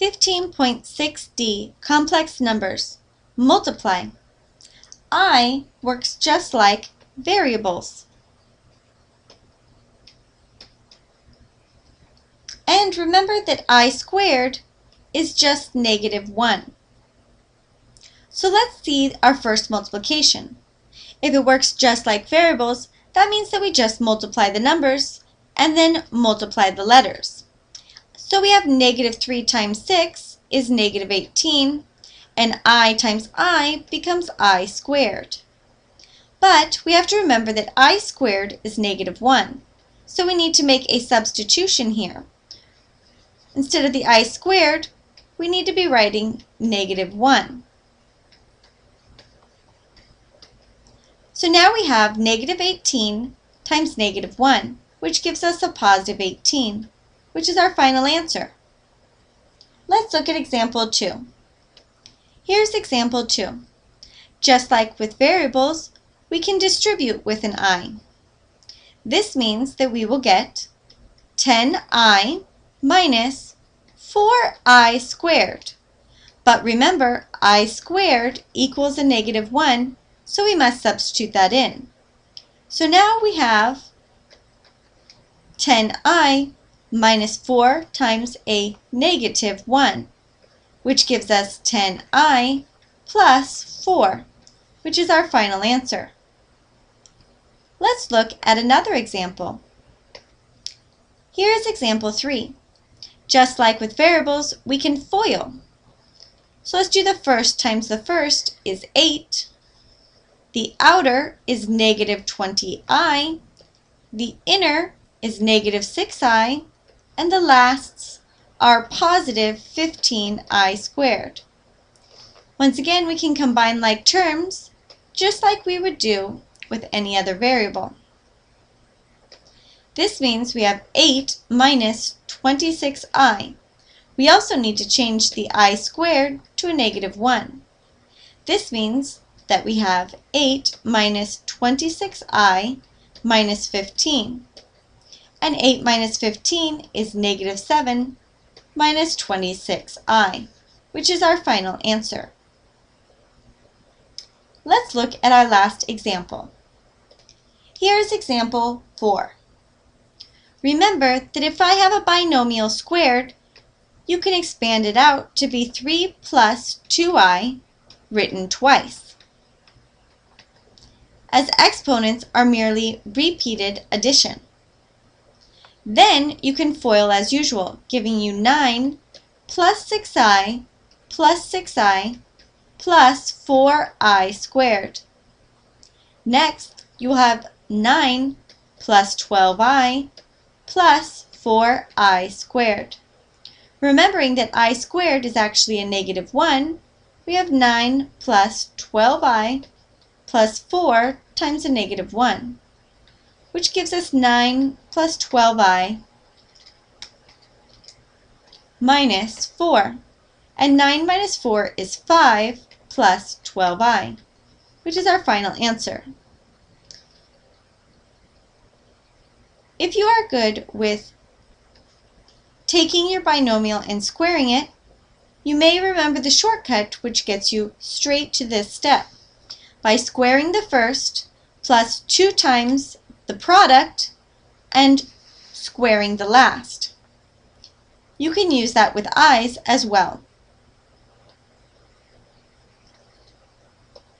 15.6d, complex numbers. Multiply. I works just like variables. And remember that i squared is just negative 1. So let's see our first multiplication. If it works just like variables, that means that we just multiply the numbers and then multiply the letters. So we have negative 3 times 6 is negative 18, and i times i becomes i squared. But we have to remember that i squared is negative 1, so we need to make a substitution here. Instead of the i squared, we need to be writing negative 1. So now we have negative 18 times negative 1, which gives us a positive 18 which is our final answer. Let's look at example 2. Here's example 2. Just like with variables, we can distribute with an i. This means that we will get 10i minus 4i squared. But remember, i squared equals a negative 1, so we must substitute that in. So now we have 10i minus 4 times a negative 1, which gives us 10i plus 4, which is our final answer. Let's look at another example. Here is example 3. Just like with variables, we can FOIL. So let's do the first times the first is 8. The outer is negative 20i. The inner is negative 6i and the lasts are positive 15i squared. Once again, we can combine like terms just like we would do with any other variable. This means we have 8 minus 26i. We also need to change the i squared to a negative 1. This means that we have 8 minus 26i minus 15 and 8 minus 15 is negative 7 minus 26i, which is our final answer. Let's look at our last example. Here's example 4. Remember that if I have a binomial squared, you can expand it out to be 3 plus 2i written twice. As exponents are merely repeated addition. Then you can FOIL as usual, giving you 9 plus 6i plus 6i plus 4i squared. Next, you will have 9 plus 12i plus 4i squared. Remembering that i squared is actually a negative 1, we have 9 plus 12i plus 4 times a negative 1 which gives us 9 plus 12i minus 4. And 9 minus 4 is 5 plus 12i, which is our final answer. If you are good with taking your binomial and squaring it, you may remember the shortcut which gets you straight to this step. By squaring the first plus 2 times the product, and squaring the last. You can use that with i's as well.